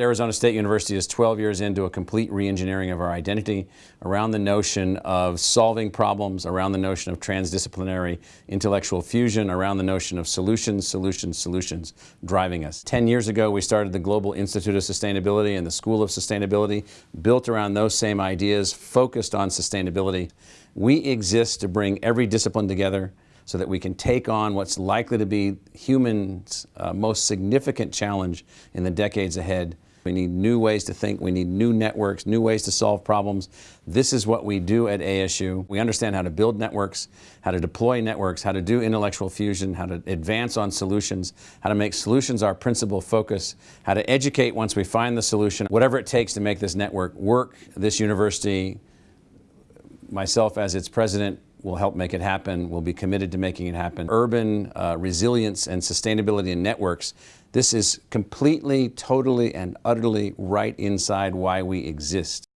Arizona State University is 12 years into a complete re-engineering of our identity around the notion of solving problems, around the notion of transdisciplinary intellectual fusion, around the notion of solutions, solutions, solutions driving us. 10 years ago, we started the Global Institute of Sustainability and the School of Sustainability, built around those same ideas, focused on sustainability. We exist to bring every discipline together so that we can take on what's likely to be human's uh, most significant challenge in the decades ahead. We need new ways to think, we need new networks, new ways to solve problems. This is what we do at ASU. We understand how to build networks, how to deploy networks, how to do intellectual fusion, how to advance on solutions, how to make solutions our principal focus, how to educate once we find the solution, whatever it takes to make this network work. This university, myself as its president, will help make it happen. We'll be committed to making it happen. Urban uh, resilience and sustainability in networks. This is completely, totally, and utterly right inside why we exist.